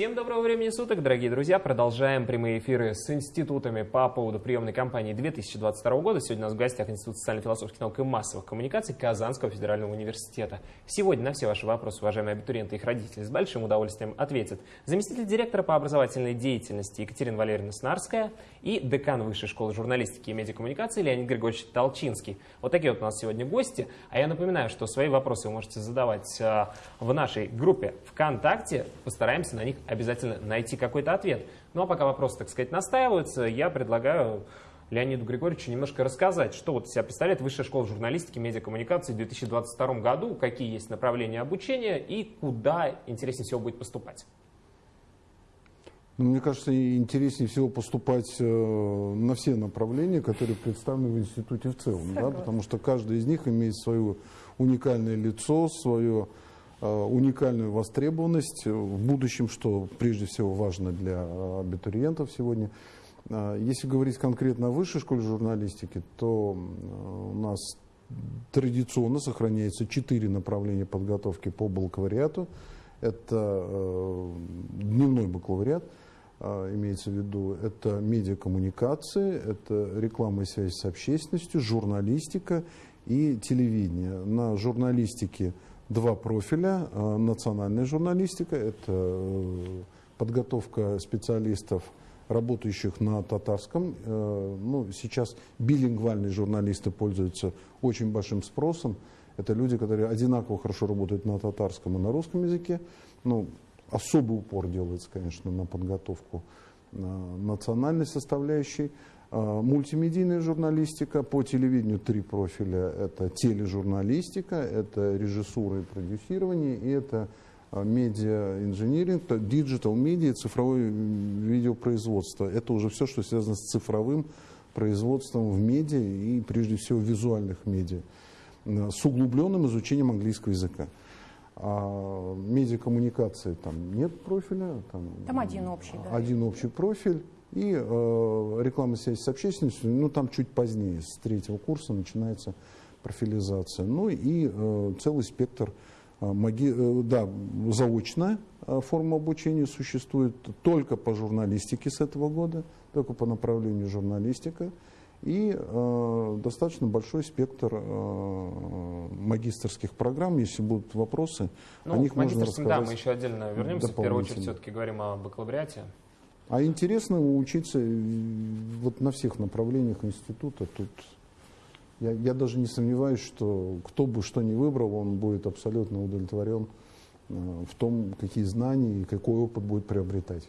Всем доброго времени суток, дорогие друзья. Продолжаем прямые эфиры с институтами по поводу приемной кампании 2022 года. Сегодня у нас в гостях Институт социально-философских наук и массовых коммуникаций Казанского федерального университета. Сегодня на все ваши вопросы, уважаемые абитуриенты и их родители, с большим удовольствием ответят заместитель директора по образовательной деятельности Екатерина Валерьевна Снарская и декан Высшей школы журналистики и медиакоммуникации Леонид Григорьевич Толчинский. Вот такие вот у нас сегодня гости. А я напоминаю, что свои вопросы вы можете задавать а, в нашей группе ВКонтакте. Постараемся на них обязательно найти какой-то ответ. Ну а пока вопросы, так сказать, настаиваются, я предлагаю Леониду Григорьевичу немножко рассказать, что вот себя представляет Высшая школа журналистики и медиакоммуникации в 2022 году, какие есть направления обучения и куда интереснее всего будет поступать. Ну, мне кажется, интереснее всего поступать э, на все направления, которые представлены в институте в целом, да, потому что каждый из них имеет свое уникальное лицо, свое уникальную востребованность в будущем, что прежде всего важно для абитуриентов сегодня. Э, если говорить конкретно о высшей школе журналистики, то у нас традиционно сохраняется четыре направления подготовки по бакалавриату. Это э, дневной бакалавриат, имеется в виду, это медиакоммуникации, это реклама и связь с общественностью, журналистика и телевидение. На журналистике – два профиля. А, национальная журналистика – это э, подготовка специалистов, работающих на татарском. Э, ну, сейчас билингвальные журналисты пользуются очень большим спросом. Это люди, которые одинаково хорошо работают на татарском и на русском языке. Ну, особый упор делается, конечно, на подготовку национальной составляющей. А, мультимедийная журналистика, по телевидению три профиля. Это тележурналистика, это режиссура и продюсирование, и это а, медиа-инжиниринг, digital media, цифровое видеопроизводство. Это уже все, что связано с цифровым производством в медиа и прежде всего визуальных медиа с углубленным изучением английского языка. А медиакоммуникации там нет профиля. Там, там один общий, да. Один общий профиль. И э, реклама связи с общественностью, ну там чуть позднее, с третьего курса начинается профилизация. Ну и э, целый спектр э, маги, э, да, заочная э, форма обучения существует только по журналистике с этого года, только по направлению журналистика. И э, достаточно большой спектр э, магистрских программ. Если будут вопросы, ну, о них можно рассказать. Да, мы еще отдельно вернемся. В первую очередь все-таки говорим о бакалавриате. А интересно учиться вот на всех направлениях института. Тут я, я даже не сомневаюсь, что кто бы что ни выбрал, он будет абсолютно удовлетворен э, в том, какие знания и какой опыт будет приобретать.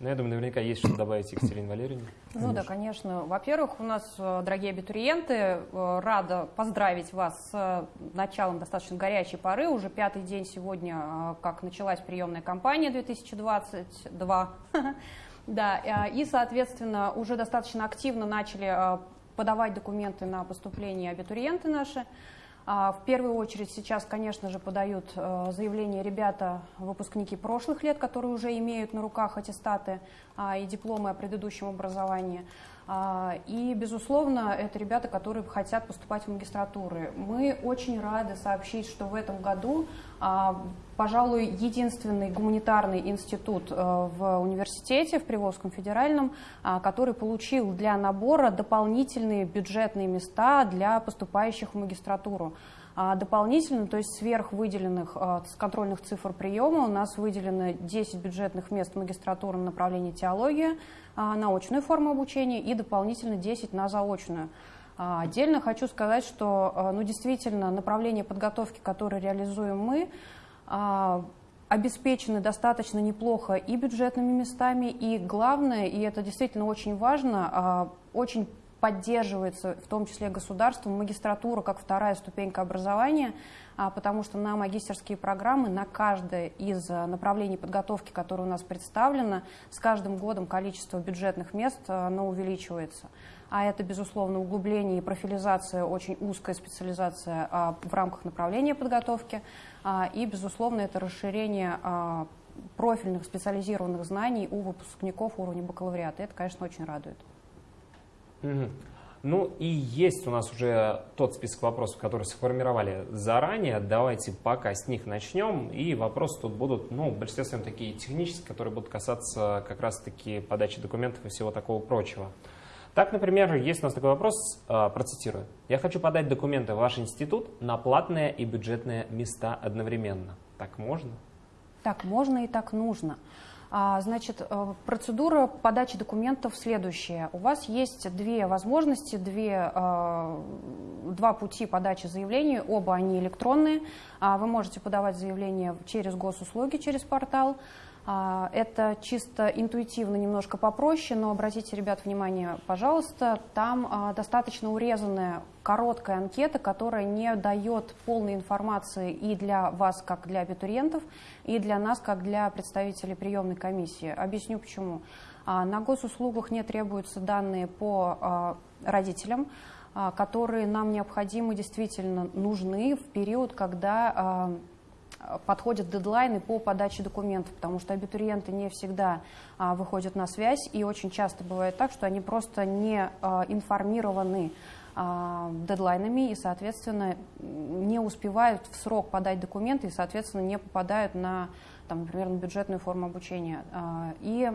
Ну, я думаю, наверняка есть что добавить Екатерине Валерьевне. Ну конечно. да, конечно. Во-первых, у нас, э, дорогие абитуриенты, э, рада поздравить вас с началом достаточно горячей поры. Уже пятый день сегодня, как началась приемная кампания 2022. Да, э, и, соответственно, уже достаточно активно начали э, подавать документы на поступление абитуриенты наши. А, в первую очередь сейчас, конечно же, подают э, заявления ребята, выпускники прошлых лет, которые уже имеют на руках аттестаты а, и дипломы о предыдущем образовании. А, и, безусловно, это ребята, которые хотят поступать в магистратуры. Мы очень рады сообщить, что в этом году, а, пожалуй, единственный гуманитарный институт э, в университете, в Приволжском федеральном, а, который получил для набора дополнительные бюджетные места для поступающих в магистратуру. Дополнительно, то есть сверх выделенных контрольных цифр приема, у нас выделено 10 бюджетных мест магистратуры на направлении теология, а, на очную форму обучения и дополнительно 10 на заочную. А, отдельно хочу сказать, что а, ну, действительно направление подготовки, которое реализуем мы, обеспечены достаточно неплохо и бюджетными местами, и главное, и это действительно очень важно, очень поддерживается в том числе государством магистратура как вторая ступенька образования, а, потому что на магистерские программы, на каждое из а, направлений подготовки, которое у нас представлено, с каждым годом количество бюджетных мест а, оно увеличивается. А это, безусловно, углубление и профилизация, очень узкая специализация в рамках направления подготовки. И, безусловно, это расширение профильных специализированных знаний у выпускников уровня бакалавриата. Это, конечно, очень радует. Ну и есть у нас уже тот список вопросов, которые сформировали заранее. Давайте пока с них начнем. И вопросы тут будут, ну, в такие технические, которые будут касаться как раз-таки подачи документов и всего такого прочего. Так, например, есть у нас такой вопрос, а, процитирую. «Я хочу подать документы в ваш институт на платные и бюджетные места одновременно». Так можно? Так можно и так нужно. А, значит, э, процедура подачи документов следующая. У вас есть две возможности, две, э, два пути подачи заявлений, оба они электронные. А, вы можете подавать заявление через госуслуги, через портал, это чисто интуитивно немножко попроще, но обратите, ребят, внимание, пожалуйста, там а, достаточно урезанная короткая анкета, которая не дает полной информации и для вас, как для абитуриентов, и для нас, как для представителей приемной комиссии. Объясню почему. А, на госуслугах не требуются данные по родителям, которые нам необходимы, действительно нужны в период, когда подходят дедлайны по подаче документов, потому что абитуриенты не всегда а, выходят на связь, и очень часто бывает так, что они просто не а, информированы а, дедлайнами и, соответственно, не успевают в срок подать документы и, соответственно, не попадают на, там, например, на бюджетную форму обучения. А, и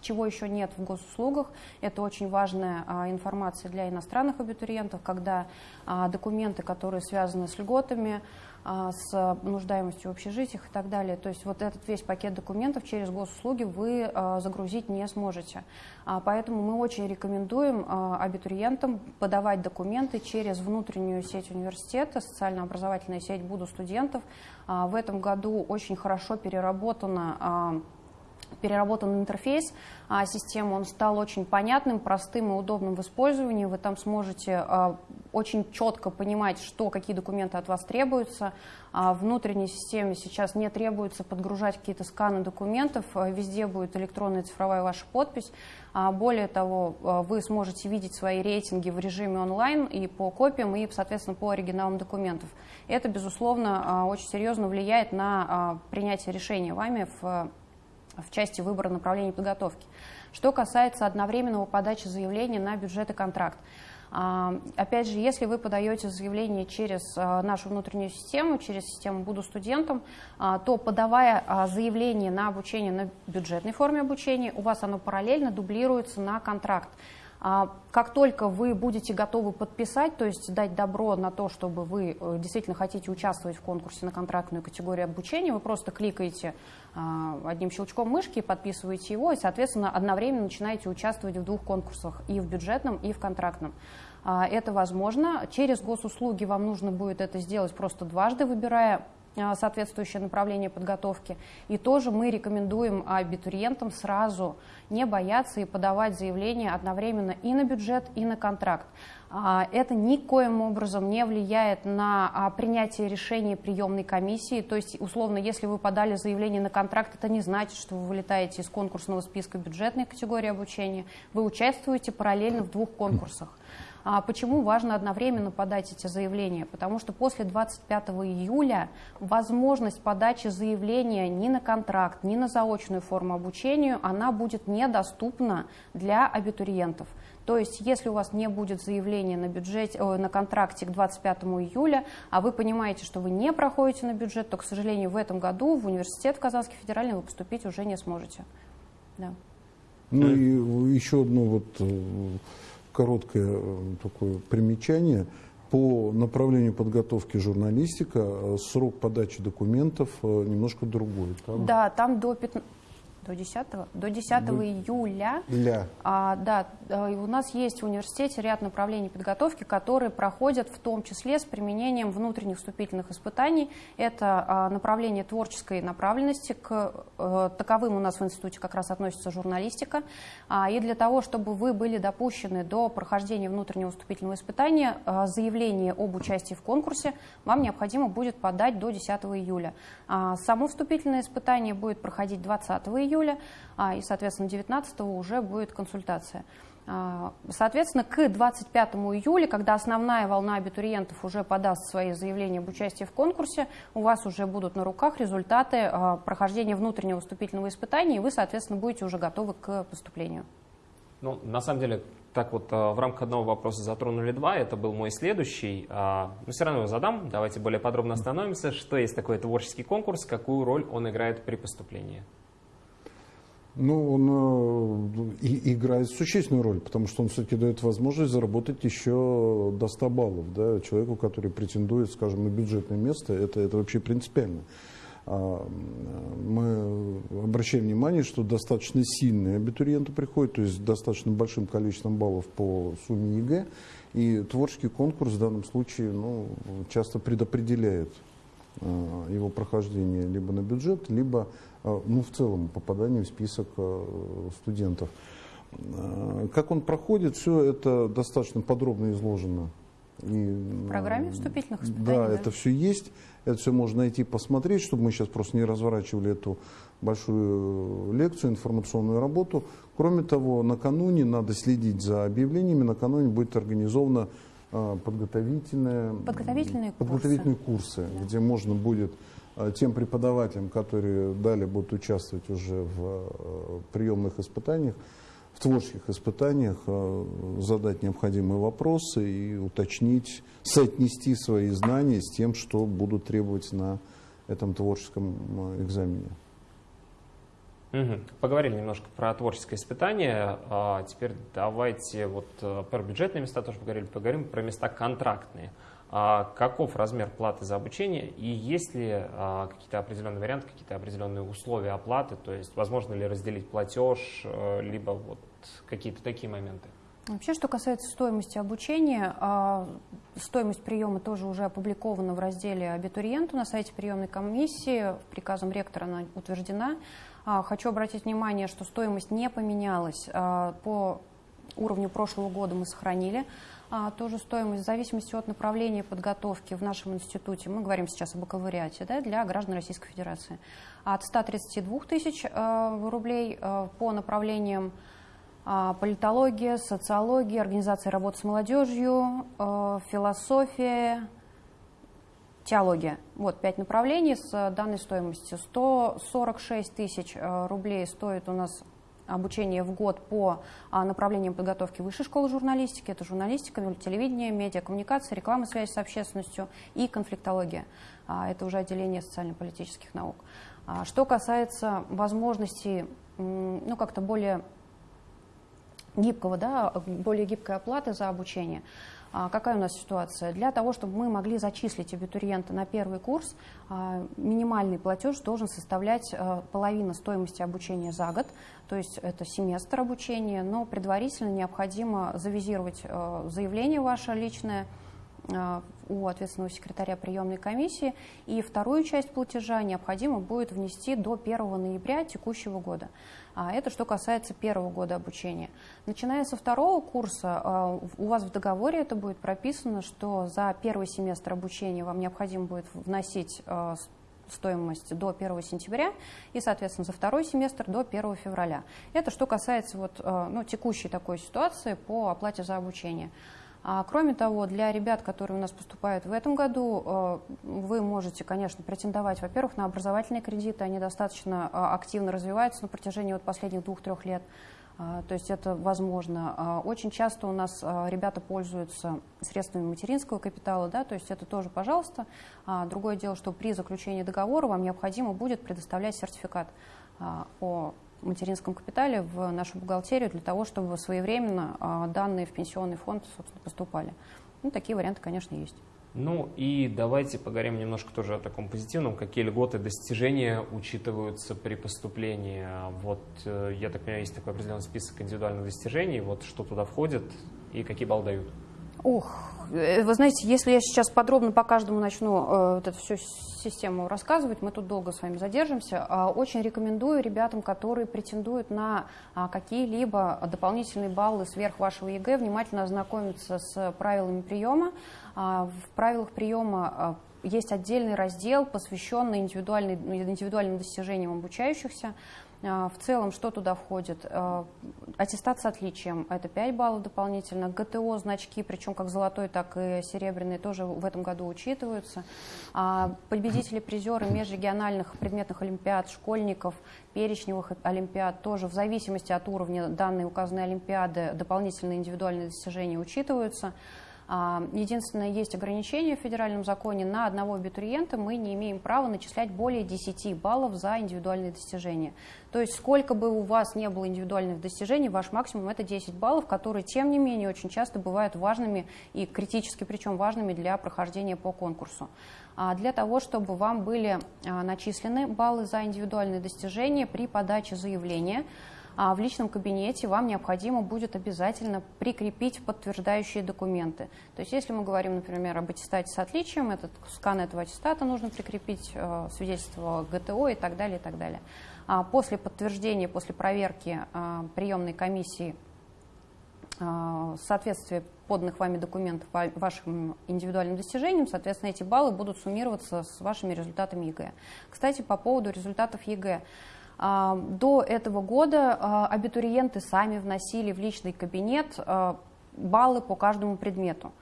чего еще нет в госуслугах, это очень важная а, информация для иностранных абитуриентов, когда а, документы, которые связаны с льготами, а, с нуждаемостью в общежитиях и так далее. То есть вот этот весь пакет документов через госуслуги вы загрузить не сможете. Поэтому мы очень рекомендуем абитуриентам подавать документы через внутреннюю сеть университета, социально-образовательная сеть «Буду студентов». В этом году очень хорошо переработана переработан интерфейс а, системы, он стал очень понятным, простым и удобным в использовании. Вы там сможете а, очень четко понимать, что, какие документы от вас требуются. А внутренней системе сейчас не требуется подгружать какие-то сканы документов, везде будет электронная цифровая ваша подпись. Более того, вы сможете видеть свои рейтинги в режиме онлайн и по копиям, и, соответственно, по оригиналам документов. Это, безусловно, очень серьезно влияет на принятие решения вами в в части выбора направления подготовки. Что касается одновременного подачи заявления на бюджет и контракт. А, опять же, если вы подаете заявление через а, нашу внутреннюю систему, через систему «Буду студентом», а, то подавая заявление на обучение на бюджетной форме обучения, у вас оно параллельно дублируется на контракт. Как только вы будете готовы подписать, то есть дать добро на то, чтобы вы э, действительно хотите участвовать в конкурсе на контрактную категорию обучения, вы просто кликаете а, одним щелчком мышки, подписываете его и, соответственно, одновременно начинаете участвовать в двух конкурсах, и в бюджетном, и в контрактном. А, это возможно. Через госуслуги вам нужно будет это сделать просто дважды, выбирая а, соответствующее направление подготовки. И тоже мы рекомендуем абитуриентам сразу не бояться и подавать заявление одновременно и на бюджет, и на контракт. А, это никоим образом не влияет на а, принятие решения приемной комиссии. То есть, условно, если вы подали заявление на контракт, это не значит, что вы вылетаете из конкурсного списка бюджетной категории обучения. Вы участвуете параллельно в двух конкурсах. А почему важно одновременно подать эти заявления? Потому что после 25 июля возможность подачи заявления ни на контракт, ни на заочную форму обучения, она будет недоступна для абитуриентов. То есть, если у вас не будет заявления на, бюджете, о, на контракте к 25 июля, а вы понимаете, что вы не проходите на бюджет, то, к сожалению, в этом году в университет Казанский федеральный вы поступить уже не сможете. Да. Ну и еще одно вот э, короткое э, такое примечание. По направлению подготовки журналистика э, срок подачи документов немножко другой. Там... Да, там до 15 до 10, до 10 до... июля. Для. А, да, э, у нас есть в университете ряд направлений подготовки, которые проходят в том числе с применением внутренних вступительных испытаний. Это а, направление творческой направленности, к а, таковым у нас в институте как раз относится журналистика. А, и для того, чтобы вы были допущены до прохождения внутреннего вступительного испытания, а, заявление об участии в конкурсе вам необходимо будет подать до 10 июля. А, само вступительное испытание будет проходить 20 июля июля, а, и, соответственно, 19 уже будет консультация. А, соответственно, к 25 июля, когда основная волна абитуриентов уже подаст свои заявления об участии в конкурсе, у вас уже будут на руках результаты а, прохождения внутреннего вступительного испытания, и вы, соответственно, будете уже готовы к поступлению. Ну, на самом деле, Так вот, в рамках одного вопроса затронули два, это был мой следующий. Но все равно его задам, давайте более подробно остановимся. Что есть такой творческий конкурс, какую роль он играет при поступлении? Ну, он э, и, играет существенную роль, потому что он все-таки дает возможность заработать еще до 100 баллов. Да, человеку, который претендует, скажем, на бюджетное место, это, это вообще принципиально. А, мы обращаем внимание, что достаточно сильные абитуриенты приходят, то есть достаточно большим количеством баллов по сумме ЕГЭ, и творческий конкурс в данном случае ну, часто предопределяет а, его прохождение либо на бюджет, либо ну, в целом попадание в список а, студентов. А, как он проходит, все это достаточно подробно изложено. И, в программе вступительных испытаний? Да, да, это все есть. Это все можно найти, посмотреть, чтобы мы сейчас просто не разворачивали эту большую лекцию, информационную работу. Кроме того, накануне надо следить за объявлениями. Накануне будет организована подготовительные, подготовительные курсы, подготовительные курсы да. где можно будет Э, тем преподавателям, которые далее будут участвовать уже в э, приемных испытаниях, в творческих испытаниях, э, задать необходимые вопросы и уточнить, соотнести свои знания с тем, что будут требовать на этом творческом экзамене. Поговорили немножко про творческое испытание. А теперь давайте вот про бюджетные места тоже поговорили, поговорим про места контрактные. А каков размер платы за обучение и есть ли а, какие-то определенные варианты, какие-то определенные условия оплаты, то есть возможно ли разделить платеж, э, либо вот какие-то такие моменты? Вообще, что касается стоимости обучения, а, стоимость приема тоже уже опубликована в разделе «Абитуриенту» на сайте приемной комиссии, приказом ректора она утверждена. Хочу обратить внимание, что стоимость не поменялась. По уровню прошлого года мы сохранили тоже стоимость в зависимости от направления подготовки в нашем институте, мы говорим сейчас о бакалавриате, да, для граждан Российской Федерации, от 132 тысяч э, рублей э, по направлениям э, политология, социология, организация работы с молодежью, э, философия, теология. Вот пять направлений с данной стоимостью. 146 тысяч рублей стоит у нас обучение в год по а, направлениям подготовки высшей школы журналистики. Это журналистика, телевидение, медиакоммуникация, реклама, связь с общественностью и конфликтология. А, это уже отделение социально-политических наук. А, что касается возможностей ну, как-то более гибкого, да, более гибкой оплаты за обучение, какая у нас ситуация? Для того, чтобы мы могли зачислить абитуриента на первый курс, а, минимальный платеж должен составлять а, половину стоимости обучения за год, то есть это семестр обучения, но предварительно необходимо завизировать заявление ваше личное, у ответственного секретаря приемной комиссии. И вторую часть платежа необходимо будет внести до 1 ноября текущего года. А это что касается первого года обучения. Начиная со второго курса, а, у вас в договоре это будет прописано, что за первый семестр обучения вам необходимо будет вносить а, стоимость до 1 сентября и, соответственно, за второй семестр до 1 февраля. Это что касается вот, ну, текущей такой ситуации по оплате за обучение. А, кроме того, для ребят, которые у нас поступают в этом году, э, вы можете, конечно, претендовать, во-первых, на образовательные кредиты. Они достаточно э, активно развиваются на протяжении вот последних двух-трех лет. А, то есть это возможно. А, очень часто у нас ребята пользуются средствами материнского капитала, да, то есть это тоже, пожалуйста. Другое дело, что при заключении договора вам необходимо будет предоставлять сертификат о материнском капитале в нашу бухгалтерию для того, чтобы своевременно а, данные в пенсионный фонд, собственно, поступали. Ну, такие варианты, конечно, есть. Ну и давайте поговорим немножко тоже о таком позитивном. Какие льготы, достижения учитываются при поступлении? Вот, э, я так понимаю, есть такой определенный список индивидуальных достижений. Вот что туда входит и какие баллы дают? Ох, э, вы знаете, если я сейчас подробно по каждому начну э, вот эту всю систему рассказывать, мы тут долго с вами задержимся. Э, очень рекомендую ребятам, которые претендуют на э, какие-либо дополнительные баллы сверх вашего ЕГЭ, внимательно ознакомиться с правилами приема. Э, в правилах приема э, есть отдельный раздел, посвященный индивидуальным достижениям обучающихся. В целом, что туда входит? Аттестат с отличием – это 5 баллов дополнительно. ГТО, значки, причем как золотой, так и серебряный, тоже в этом году учитываются. Победители, призеры межрегиональных предметных олимпиад, школьников, перечневых олимпиад тоже в зависимости от уровня данной указанной олимпиады дополнительные индивидуальные достижения учитываются. А, единственное, есть ограничение в федеральном законе. На одного абитуриента мы не имеем права начислять более 10 баллов за индивидуальные достижения. То есть сколько бы у вас не было индивидуальных достижений, ваш максимум это 10 баллов, которые, тем не менее, очень часто бывают важными и критически, причем важными для прохождения по конкурсу. А для того, чтобы вам были а, начислены баллы за индивидуальные достижения при подаче заявления, а в личном кабинете вам необходимо будет обязательно прикрепить подтверждающие документы. То есть если мы говорим, например, об аттестате с отличием, этот скан этого аттестата нужно прикрепить, э, свидетельство ГТО и так далее, и так далее. А после подтверждения, после проверки э, приемной комиссии э, соответствия поданных вами документов вашим индивидуальным достижениям, соответственно, эти баллы будут суммироваться с вашими результатами ЕГЭ. Кстати, по поводу результатов ЕГЭ. А, до этого года а, абитуриенты сами вносили в личный кабинет а, баллы по каждому предмету.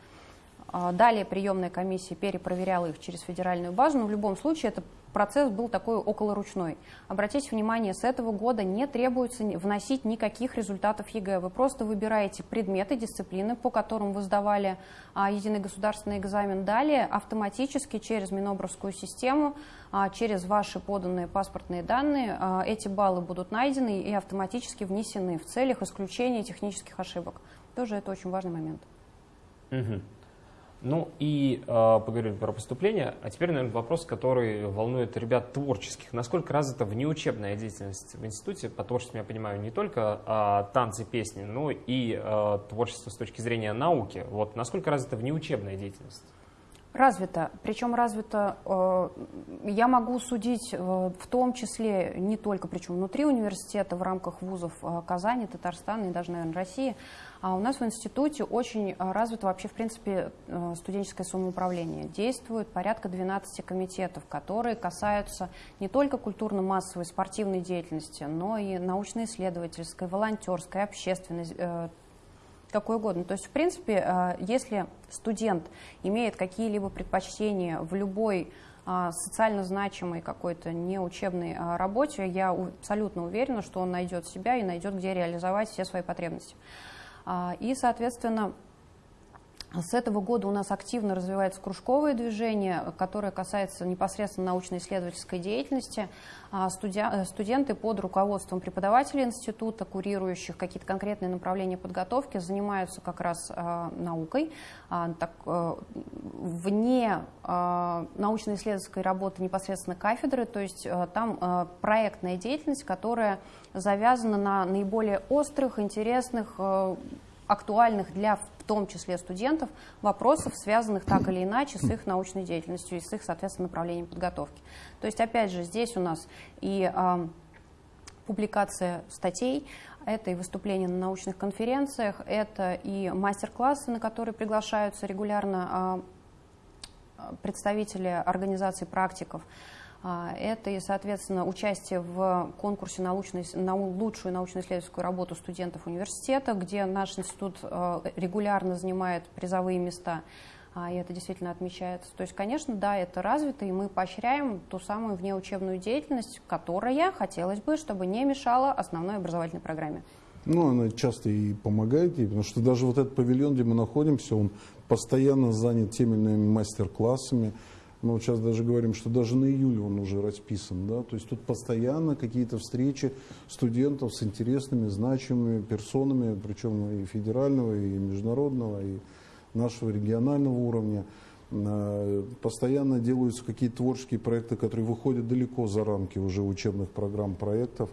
Далее приемная комиссия перепроверяла их через федеральную базу, но в любом случае это процесс был такой околоручной. Обратите внимание, с этого года не требуется вносить никаких результатов ЕГЭ. Вы просто выбираете предметы, дисциплины, по которым вы сдавали а, единый государственный экзамен. Далее автоматически через Минобровскую систему, а, через ваши поданные паспортные данные а, эти баллы будут найдены и автоматически внесены в целях исключения технических ошибок. Тоже это очень важный момент. Угу. Ну и э, поговорили про поступление, а теперь, наверное, вопрос, который волнует ребят творческих. Насколько развита внеучебная деятельность в институте? По творчеству я понимаю не только э, танцы, песни, но и э, творчество с точки зрения науки. Вот насколько развита внеучебная деятельность? Развита. Причем развита, э, я могу судить э, в том числе не только, причем внутри университета, в рамках вузов э, Казани, Татарстана и даже, наверное, России, а у нас в институте очень а, развито вообще, в принципе, э, студенческое самоуправление. Действует порядка 12 комитетов, которые касаются не только культурно-массовой спортивной деятельности, но и научно-исследовательской, волонтерской, общественной, э, какой угодно. То есть, в принципе, э, если студент имеет какие-либо предпочтения в любой социально значимой какой-то неучебной работе, я абсолютно уверена, что он найдет себя и найдет, где реализовать все свои потребности. А, и, соответственно, с этого года у нас активно развивается кружковое движение, которое касается непосредственно научно-исследовательской деятельности. А, э, студенты под руководством преподавателей института, курирующих какие-то конкретные направления подготовки, занимаются как раз а, наукой. Так, э, вне научно-исследовательской работы непосредственно кафедры, то есть э, там проектная деятельность, которая завязана на наиболее острых, интересных, актуальных для в том числе студентов вопросов, связанных так или иначе с их научной деятельностью и с их, соответственно, направлением подготовки. То есть, опять же, здесь у нас и э, публикация статей, это и выступления на научных конференциях, это и мастер-классы, на которые приглашаются регулярно э, представители организаций практиков, это и, соответственно, участие в конкурсе научной, на лучшую научно-исследовательскую работу студентов университета, где наш институт э, регулярно занимает призовые места, а, и это действительно отмечается. То есть, конечно, да, это развито, и мы поощряем ту самую внеучебную деятельность, которая, хотелось бы, чтобы не мешала основной образовательной программе. Ну, она часто и помогает ей, потому что даже вот этот павильон, где мы находимся, он постоянно занят теми или иными мастер-классами, вот сейчас даже говорим, что даже на июль он уже расписан. Да? То есть тут постоянно какие-то встречи студентов с интересными, значимыми персонами, причем и федерального, и международного, и нашего регионального уровня. А, постоянно делаются какие-то творческие проекты, которые выходят далеко за рамки уже учебных программ проектов.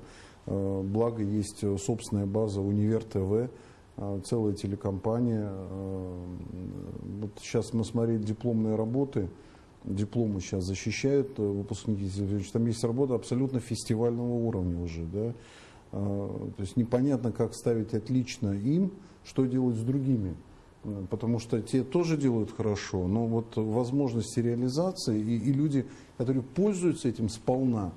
А, благо есть собственная база Универ ТВ, целая телекомпания. Вот сейчас мы смотрели дипломные работы – дипломы сейчас защищают э, выпускники. Там есть работа абсолютно фестивального уровня уже. Да? А, то есть непонятно, как ставить отлично им, что делать с другими. Э, потому что те тоже делают хорошо, но вот возможности реализации и, и люди, которые пользуются этим сполна,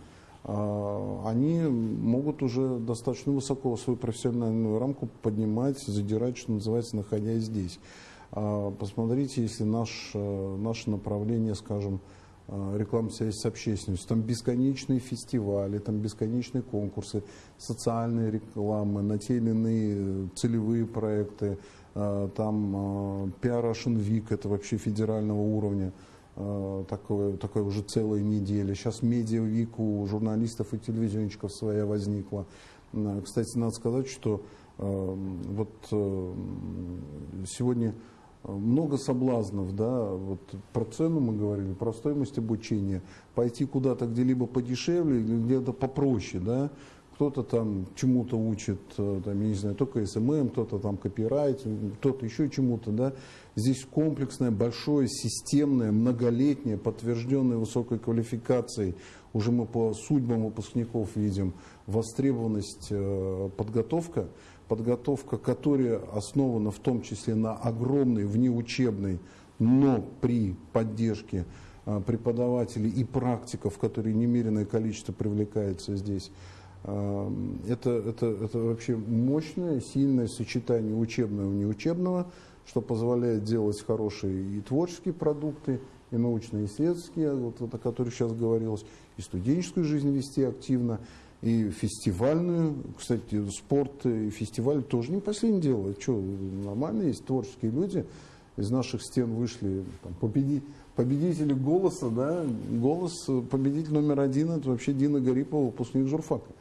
они могут уже достаточно высоко свою профессиональную рамку поднимать, задирать, что называется, находясь здесь. Посмотрите, если наш, наше направление, скажем, рекламная связь с общественностью, там бесконечные фестивали, там бесконечные конкурсы, социальные рекламы, на те или иные целевые проекты, там Russian Week, это вообще федерального уровня. Э, такое, такое уже целая неделя. Сейчас медиа-вик у журналистов и телевизионщиков своя возникла. Э, кстати, надо сказать, что э, вот сегодня много соблазнов, да, вот про цену мы говорили, про стоимость обучения, пойти куда-то где-либо подешевле, где-то попроще, да, кто-то там чему-то учит, там, я не знаю, только СММ, кто-то там копирайт, кто-то еще чему-то, да, Здесь комплексное, большое, системное, многолетнее, подтвержденное высокой квалификацией. Уже мы по судьбам выпускников видим востребованность э, подготовка. Подготовка, которая основана в том числе на огромной внеучебной, но при поддержке э, преподавателей и практиков, которые немеренное количество привлекается здесь. Э, это, это, это вообще мощное, сильное сочетание учебного и неучебного, что позволяет делать хорошие и творческие продукты, и научно-исследовательские, вот, о которых сейчас говорилось, и студенческую жизнь вести активно, и фестивальную. Кстати, спорт и фестиваль тоже не последнее дело. Что, нормально есть творческие люди. Из наших стен вышли там, победи, победители голоса, да, голос, победитель номер один, это вообще Дина Гарипова, выпускник журфака.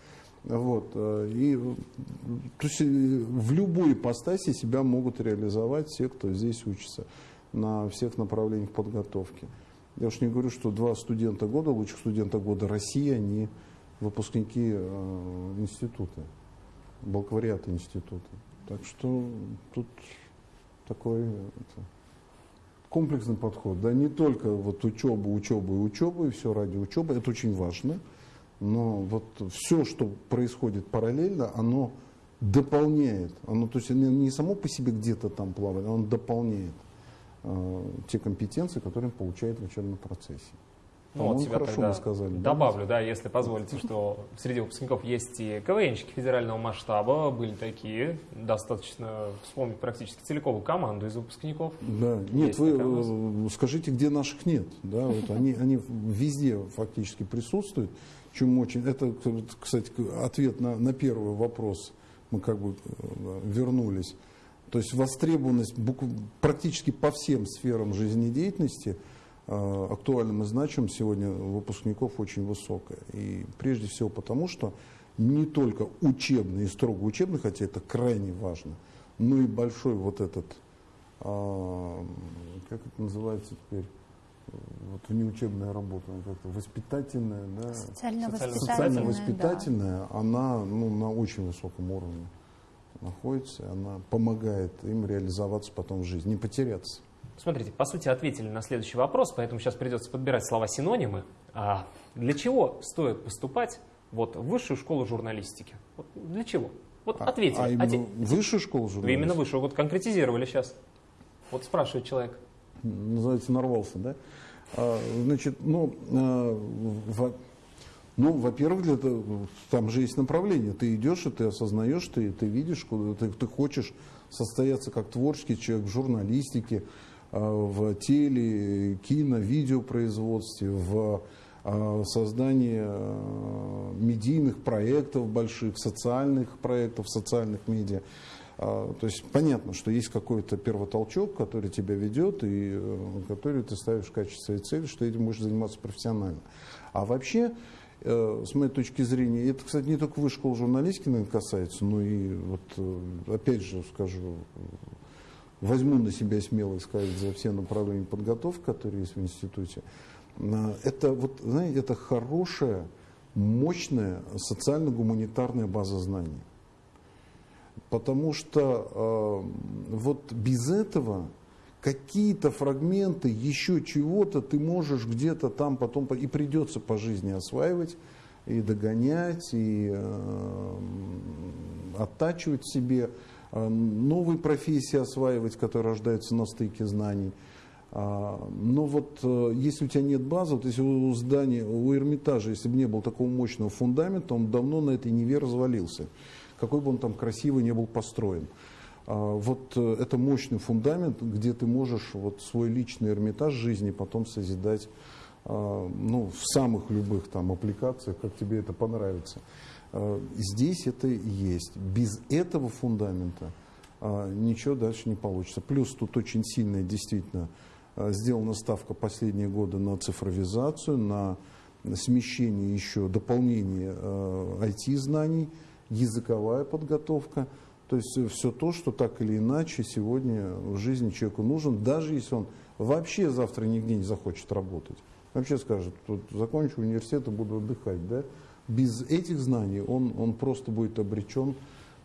Вот. Э, и то есть, э, в любой ипостаси себя могут реализовать все, кто здесь учится на всех направлениях подготовки. Я уж не говорю, что два студента года, лучших студента года России, они выпускники э, института, бакалавриата института. Так что тут такой это, комплексный подход. Да, не только вот учеба, учеба и учеба, и все ради учебы, это очень важно – но вот все, что происходит параллельно, оно дополняет, оно то есть не само по себе где-то там плавает, оно дополняет э, те компетенции, которые он получает в учебном процессе. Ну, вот себя хорошо мы сказали. Добавлю, да? если позволите, что среди выпускников есть и КВНщики федерального масштаба, были такие, достаточно вспомнить практически целиковую команду из выпускников. Да, нет, вы э, скажите, где наших нет, да, вот они, они везде фактически присутствуют чем очень... Это, кстати, ответ на, на первый вопрос. Мы как бы э, вернулись. То есть востребованность практически по всем сферам жизнедеятельности э, актуальным и значимым сегодня выпускников очень высокая. И прежде всего потому, что не только учебный и строго учебный, хотя это крайне важно, но и большой вот этот, а, как это называется теперь, вот внеучебная работа, как-то воспитательная, да, социально-воспитательная, воспитательная да. она ну, на очень высоком уровне находится, она помогает им реализоваться потом в жизни, не потеряться. Смотрите, по сути ответили на следующий вопрос, поэтому сейчас придется подбирать слова-синонимы. А для чего стоит поступать вот, в высшую школу журналистики? Вот для чего? Вот а, ответили. А именно Оте... высшую школу журналистики? Вы именно высшую, вот конкретизировали сейчас. Вот спрашивает человек называется, нарвался, да? А, значит, ну, а, во, ну, во-первых, для там же есть направление. Ты идешь, и ты осознаешь, ты, ты видишь, куда ты, ты хочешь состояться как творческий человек в журналистике, а, в теле, кино, видеопроизводстве, в создании медийных проектов больших, социальных проектов, социальных медиа. То есть понятно, что есть какой-то первотолчок, который тебя ведет и э, который ты ставишь в качестве своей цели, что этим можешь заниматься профессионально. А вообще, э, с моей точки зрения, это, кстати, не только высшей школы журналистики наверное, касается, но и вот, э, опять же скажу, возьму на себя смелость сказать за все направления подготовки, которые есть в институте. Это, вот, знаете, это хорошая, мощная социально-гуманитарная база знаний. Потому что э, вот без этого какие-то фрагменты еще чего-то ты можешь где-то там потом и придется по жизни осваивать и догонять, и э, оттачивать себе, э, новые профессии осваивать, которые рождаются на стыке знаний. А, но вот э, если у тебя нет базы, вот если у здания, у Эрмитажа, если бы не было такого мощного фундамента, он давно на этой Неве развалился. Какой бы он там красивый не был построен. А, вот э, это мощный фундамент, где ты можешь вот свой личный Эрмитаж жизни потом созидать а, ну, в самых любых там аппликациях, как тебе это понравится. Здесь это есть. Без этого фундамента ничего дальше не получится. Плюс тут очень сильная действительно сделана ставка последние годы на цифровизацию, на смещение еще, дополнение IT-знаний, языковая подготовка. То есть э, все то, что так или иначе сегодня в жизни человеку нужен, даже если он вообще завтра нигде не захочет работать. Вообще скажет, тут закончу университет и буду отдыхать. Да? Без этих знаний он, он просто будет обречен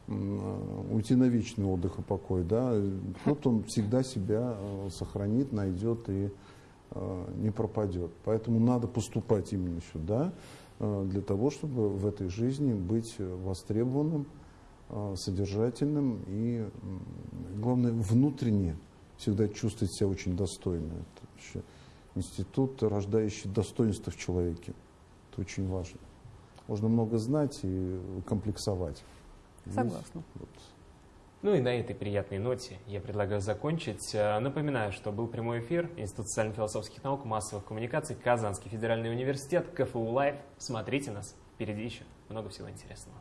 уйти на вечный отдых и покой, да, тут он всегда себя э, сохранит, найдет и э, не пропадет. Поэтому надо поступать именно сюда, э, для того, чтобы в этой жизни быть востребованным, содержательным и, главное, внутренне всегда чувствовать себя очень достойно. Это институт, рождающий достоинство в человеке. Это очень важно. Можно много знать и комплексовать. Согласна. Вот. Ну и на этой приятной ноте я предлагаю закончить. Э, напоминаю, что был прямой эфир Институт социально-философских наук, массовых коммуникаций, Казанский федеральный университет, КФУ Лайв. Смотрите нас, впереди еще много всего интересного.